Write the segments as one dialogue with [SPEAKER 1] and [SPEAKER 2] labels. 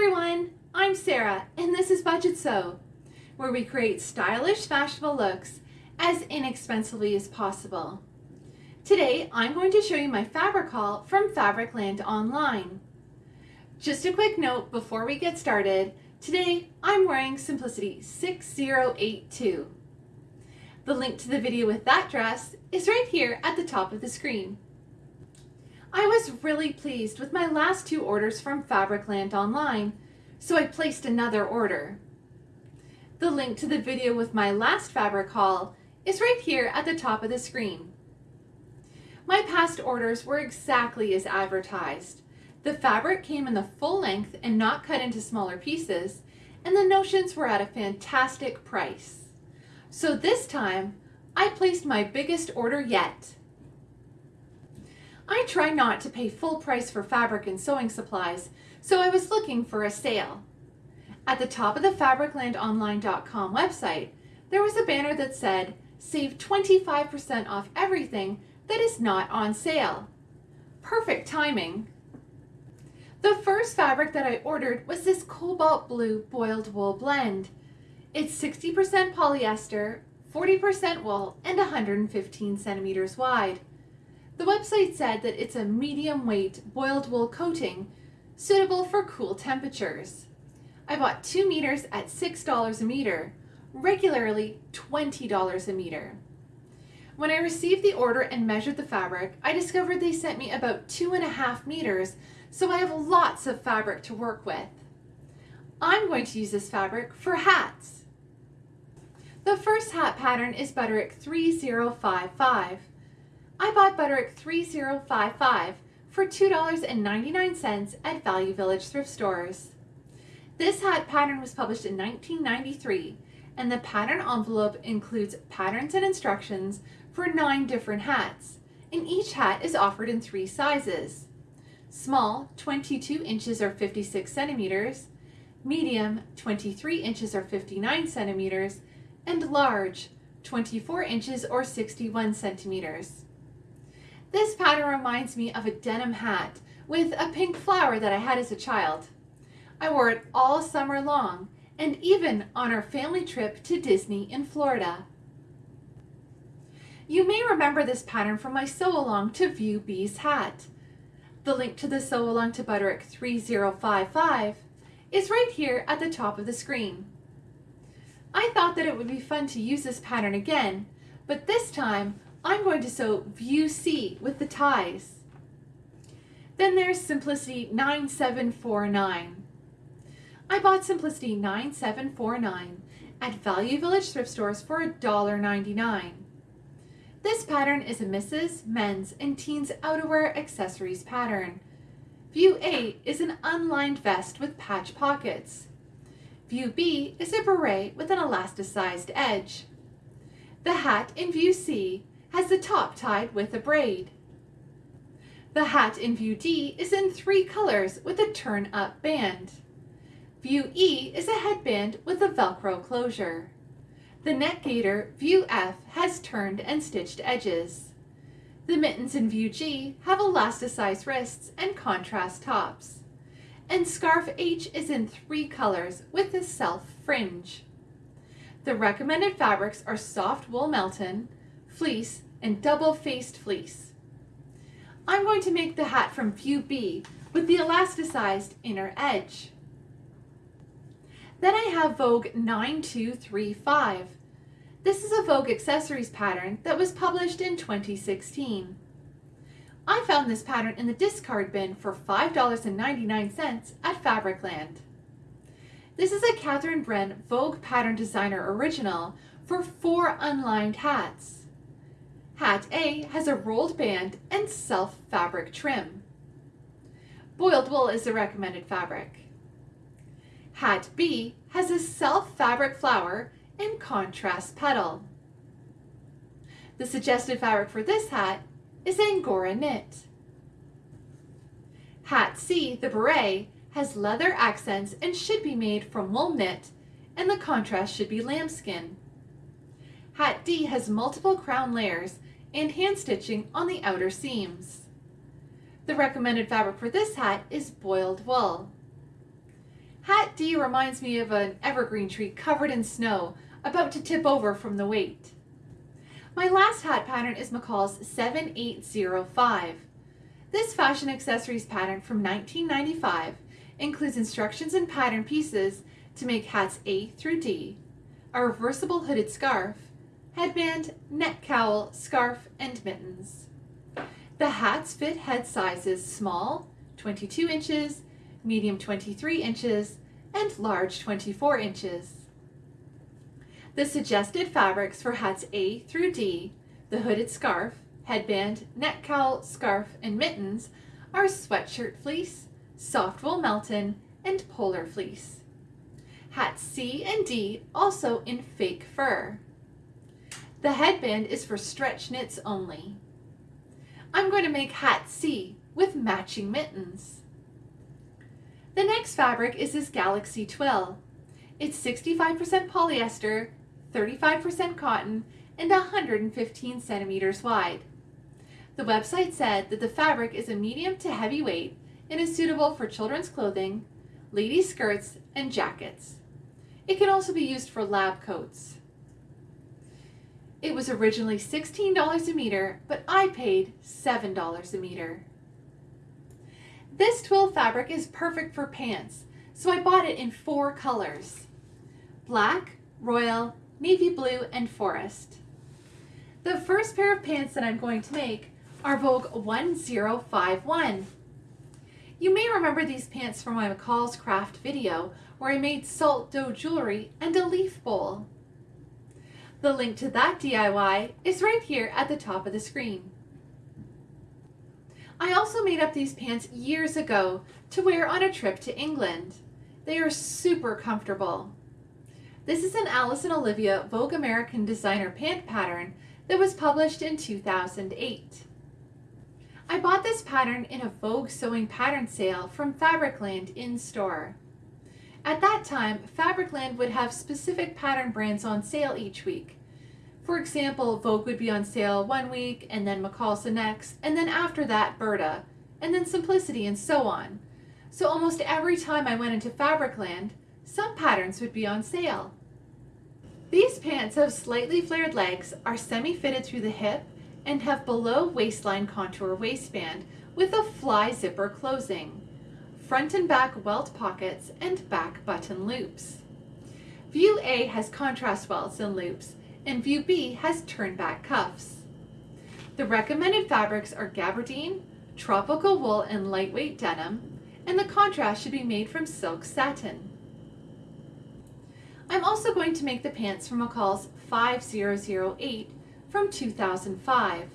[SPEAKER 1] everyone, I'm Sarah and this is Budget Sew, where we create stylish fashionable looks as inexpensively as possible. Today I'm going to show you my fabric haul from Fabricland Online. Just a quick note before we get started, today I'm wearing Simplicity 6082. The link to the video with that dress is right here at the top of the screen. I was really pleased with my last two orders from Fabricland Online, so I placed another order. The link to the video with my last fabric haul is right here at the top of the screen. My past orders were exactly as advertised. The fabric came in the full length and not cut into smaller pieces, and the notions were at a fantastic price. So this time, I placed my biggest order yet. I try not to pay full price for fabric and sewing supplies, so I was looking for a sale. At the top of the fabriclandonline.com website, there was a banner that said, save 25% off everything that is not on sale. Perfect timing. The first fabric that I ordered was this cobalt blue boiled wool blend. It's 60% polyester, 40% wool, and 115 centimeters wide. The website said that it's a medium weight boiled wool coating suitable for cool temperatures. I bought 2 meters at $6 a meter, regularly $20 a meter. When I received the order and measured the fabric, I discovered they sent me about two and a half meters, so I have lots of fabric to work with. I'm going to use this fabric for hats. The first hat pattern is Butterick 3055. I bought Butterick 3055 for $2.99 at Value Village thrift stores. This hat pattern was published in 1993 and the pattern envelope includes patterns and instructions for nine different hats and each hat is offered in three sizes. Small 22 inches or 56 centimeters, medium 23 inches or 59 centimeters, and large 24 inches or 61 centimeters. This pattern reminds me of a denim hat with a pink flower that I had as a child. I wore it all summer long and even on our family trip to Disney in Florida. You may remember this pattern from my sew along to View B's hat. The link to the sew along to Butterick 3055 is right here at the top of the screen. I thought that it would be fun to use this pattern again, but this time I'm going to sew View C with the ties. Then there's Simplicity 9749. I bought Simplicity 9749 at Value Village thrift stores for $1.99. This pattern is a misses, men's, and teens outerwear accessories pattern. View A is an unlined vest with patch pockets. View B is a beret with an elasticized edge. The hat in View C has the top tied with a braid. The hat in View D is in three colors with a turn-up band. View E is a headband with a Velcro closure. The neck gaiter, View F, has turned and stitched edges. The mittens in View G have elasticized wrists and contrast tops. And Scarf H is in three colors with a self fringe. The recommended fabrics are soft wool melton, fleece, and double-faced fleece. I'm going to make the hat from View B with the elasticized inner edge. Then I have Vogue 9235. This is a Vogue accessories pattern that was published in 2016. I found this pattern in the discard bin for $5.99 at Fabricland. This is a Kathryn Brenne Vogue Pattern Designer Original for four unlined hats. Hat A has a rolled band and self fabric trim. Boiled wool is the recommended fabric. Hat B has a self fabric flower and contrast petal. The suggested fabric for this hat is Angora knit. Hat C, the beret, has leather accents and should be made from wool knit, and the contrast should be lambskin. Hat D has multiple crown layers and hand stitching on the outer seams. The recommended fabric for this hat is boiled wool. Hat D reminds me of an evergreen tree covered in snow, about to tip over from the weight. My last hat pattern is McCall's 7805. This fashion accessories pattern from 1995 includes instructions and pattern pieces to make hats A through D, a reversible hooded scarf, headband, neck cowl, scarf, and mittens. The hats fit head sizes small, 22 inches, medium 23 inches, and large 24 inches. The suggested fabrics for hats A through D, the hooded scarf, headband, neck cowl, scarf, and mittens are sweatshirt fleece, soft wool Melton, and polar fleece. Hats C and D also in fake fur. The headband is for stretch knits only. I'm going to make hat C with matching mittens. The next fabric is this Galaxy Twill. It's 65% polyester, 35% cotton, and 115 centimeters wide. The website said that the fabric is a medium to heavy weight and is suitable for children's clothing, ladies' skirts, and jackets. It can also be used for lab coats. It was originally $16 a meter, but I paid $7 a meter. This twill fabric is perfect for pants, so I bought it in four colors. Black, royal, navy blue, and forest. The first pair of pants that I'm going to make are Vogue 1051. You may remember these pants from my McCall's Craft video where I made salt dough jewelry and a leaf bowl. The link to that DIY is right here at the top of the screen. I also made up these pants years ago to wear on a trip to England. They are super comfortable. This is an Alice and Olivia Vogue American designer pant pattern that was published in 2008. I bought this pattern in a Vogue sewing pattern sale from Fabricland in store. At that time, Fabricland would have specific pattern brands on sale each week. For example, Vogue would be on sale one week, and then McCall's the next, and then after that, Burda, and then Simplicity, and so on. So almost every time I went into Fabricland, some patterns would be on sale. These pants have slightly flared legs, are semi-fitted through the hip, and have below waistline contour waistband with a fly zipper closing, front and back welt pockets, and back button loops. View A has contrast welts and loops, and view B has turn back cuffs. The recommended fabrics are gabardine, tropical wool, and lightweight denim, and the contrast should be made from silk satin. I'm also going to make the pants from McCall's 5008 from 2005.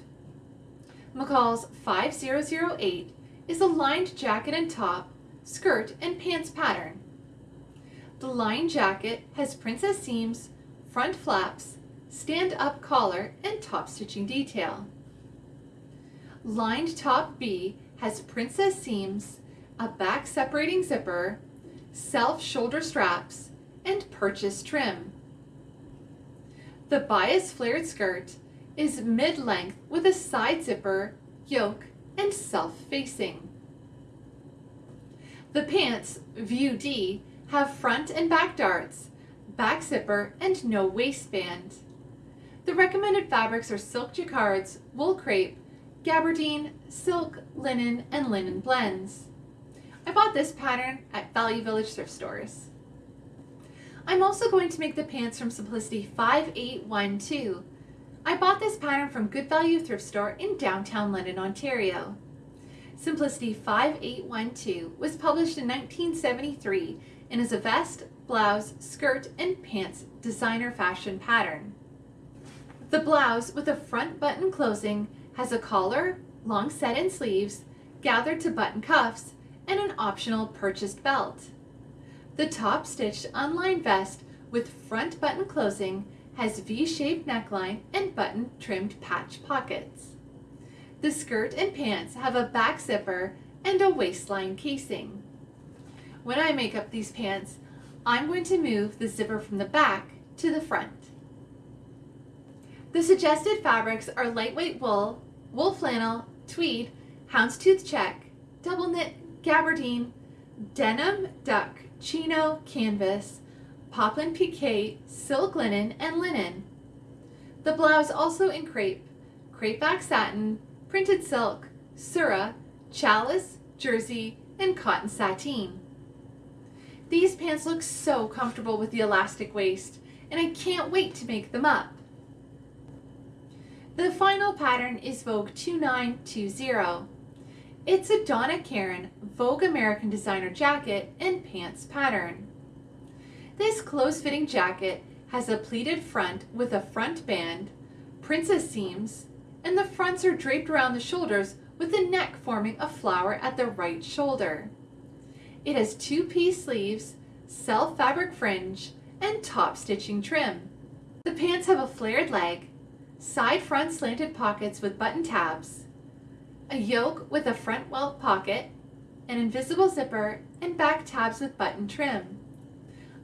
[SPEAKER 1] McCall's 5008 is a lined jacket and top, skirt, and pants pattern. The lined jacket has princess seams, front flaps, stand-up collar, and top stitching detail. Lined top B has princess seams, a back separating zipper, self shoulder straps, and purchase trim. The bias flared skirt is mid-length with a side zipper, yoke, and self-facing. The pants, view D, have front and back darts, back zipper, and no waistband. The recommended fabrics are silk jacquards, wool crepe, gabardine, silk, linen, and linen blends. I bought this pattern at Value Village thrift stores. I'm also going to make the pants from Simplicity 5812. I bought this pattern from Good Value thrift store in downtown London, Ontario. Simplicity 5812 was published in 1973 and is a vest, blouse, skirt, and pants designer fashion pattern. The blouse with a front button closing has a collar, long set-in sleeves, gathered to button cuffs, and an optional purchased belt. The top stitched unlined vest with front button closing has V-shaped neckline and button trimmed patch pockets. The skirt and pants have a back zipper and a waistline casing. When I make up these pants, I'm going to move the zipper from the back to the front. The suggested fabrics are lightweight wool, wool flannel, tweed, houndstooth check, double knit, gabardine, denim, duck, chino, canvas, poplin pique, silk linen, and linen. The blouse also in crepe, crepe back satin, printed silk, surah, challis, jersey, and cotton sateen. These pants look so comfortable with the elastic waist, and I can't wait to make them up. The final pattern is Vogue 2920. It's a Donna Karan Vogue American designer jacket and pants pattern. This close-fitting jacket has a pleated front with a front band, princess seams, and the fronts are draped around the shoulders with the neck forming a flower at the right shoulder. It has two-piece sleeves, self fabric fringe, and top stitching trim. The pants have a flared leg, side front slanted pockets with button tabs, a yoke with a front welt pocket, an invisible zipper, and back tabs with button trim.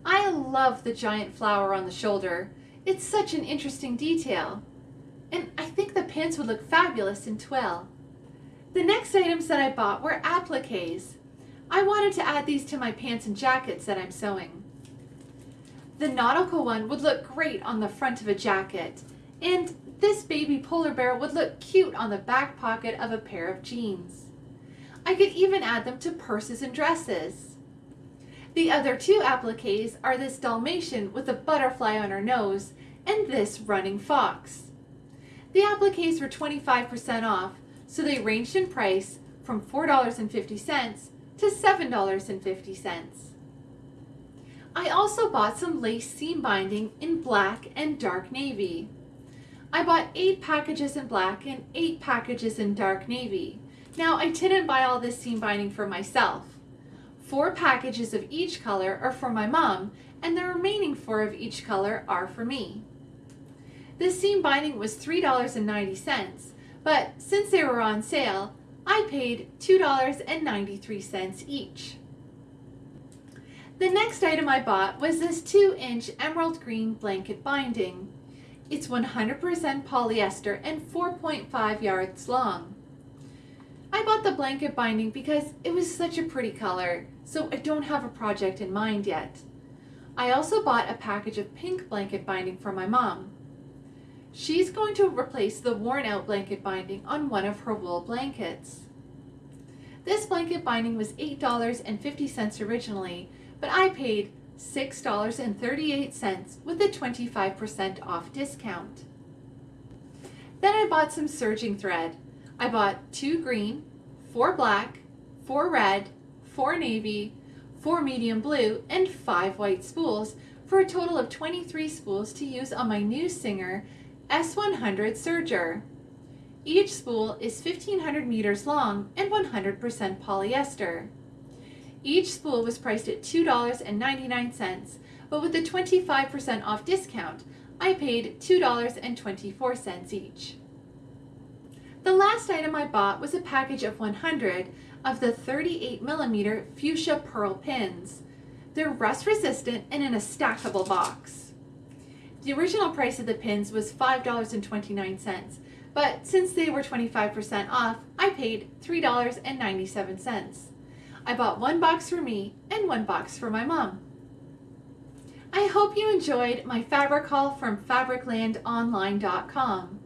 [SPEAKER 1] I love the giant flower on the shoulder. It's such an interesting detail. And I think the pants would look fabulous in twill. The next items that I bought were appliques. I wanted to add these to my pants and jackets that I'm sewing. The nautical one would look great on the front of a jacket, and this baby polar bear would look cute on the back pocket of a pair of jeans. I could even add them to purses and dresses. The other two appliques are this Dalmatian with a butterfly on her nose and this running fox. The appliques were 25% off, so they ranged in price from $4.50 to $7.50. I also bought some lace seam binding in black and dark navy. I bought 8 packages in black and 8 packages in dark navy. Now I didn't buy all this seam binding for myself. Four packages of each color are for my mom and the remaining four of each color are for me. This seam binding was $3.90, but since they were on sale, I paid $2.93 each. The next item I bought was this 2-inch emerald green blanket binding. It's 100% polyester and 4.5 yards long. I bought the blanket binding because it was such a pretty color, so I don't have a project in mind yet. I also bought a package of pink blanket binding for my mom. She's going to replace the worn out blanket binding on one of her wool blankets. This blanket binding was $8.50 originally, but I paid $6.38 with a 25% off discount. Then I bought some serging thread. I bought two green, four black, four red, four navy, four medium blue, and five white spools for a total of 23 spools to use on my new Singer S100 serger. Each spool is 1500 meters long and 100% polyester. Each spool was priced at $2.99, but with a 25% off discount, I paid $2.24 each. The last item I bought was a package of 100 of the 38 millimeter fuchsia pearl pins. They're rust resistant and in a stackable box. The original price of the pins was $5.29, but since they were 25% off, I paid $3.97. I bought one box for me and one box for my mom. I hope you enjoyed my fabric haul from fabriclandonline.com.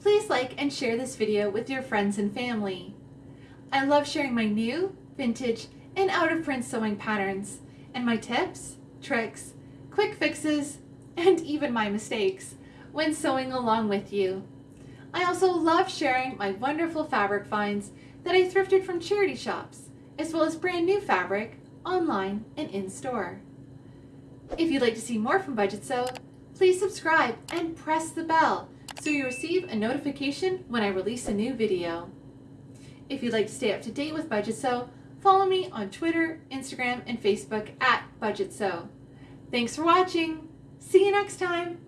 [SPEAKER 1] Please like and share this video with your friends and family. I love sharing my new, vintage, and out-of-print sewing patterns, and my tips, tricks, quick fixes, and even my mistakes when sewing along with you. I also love sharing my wonderful fabric finds that I thrifted from charity shops as well as brand new fabric online and in store. If you'd like to see more from Budget Sew, please subscribe and press the bell so you receive a notification when I release a new video. If you'd like to stay up to date with Budget Sew, follow me on Twitter, Instagram, and Facebook at Budget Sew. Thanks for watching. See you next time.